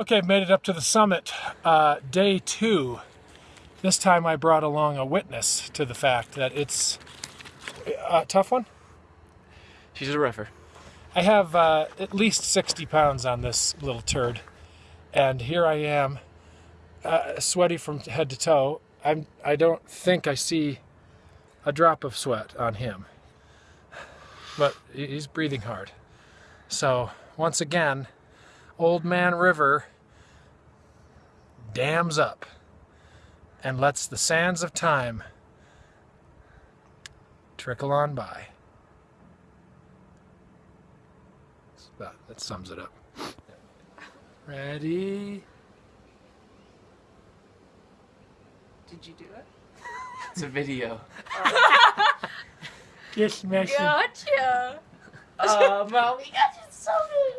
Okay, I've made it up to the summit. Uh, day two. This time I brought along a witness to the fact that it's a tough one. She's a rougher. I have uh, at least 60 pounds on this little turd. And here I am, uh, sweaty from head to toe. I'm, I don't think I see a drop of sweat on him. But he's breathing hard. So, once again, Old Man River dams up and lets the sands of time trickle on by. That, that sums it up. Ready? Did you do it? It's a video. Just messing. Gotcha. Um, oh, mommy, got you so good.